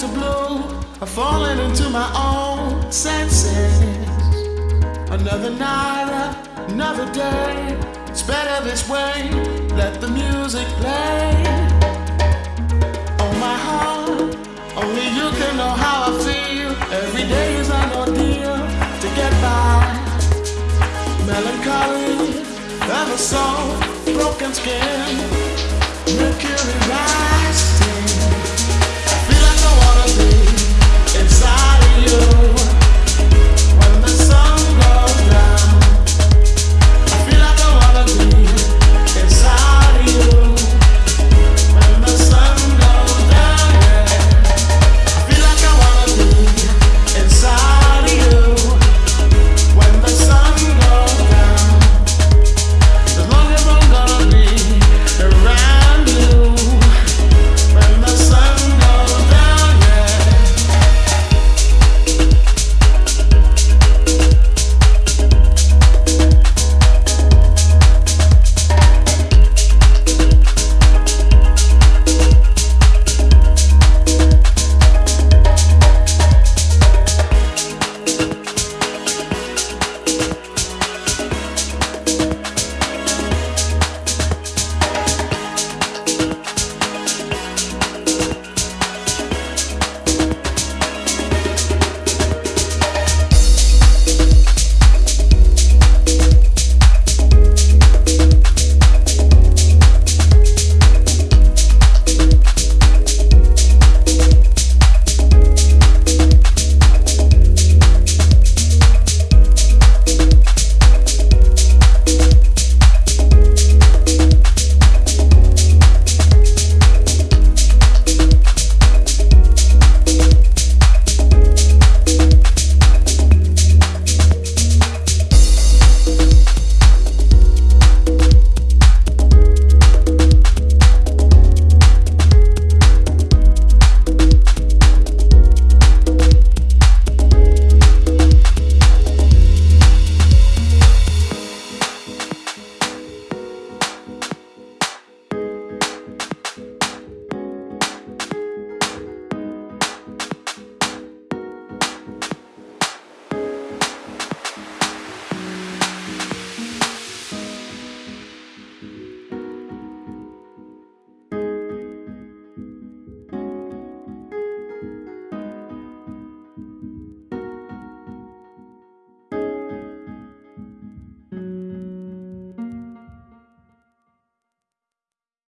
To blue, I've fallen into my own senses. Another night, another day. It's better this way. Let the music play. Oh my heart, only you can know how I feel. Every day is an ordeal to get by. Melancholy, ever so broken skin.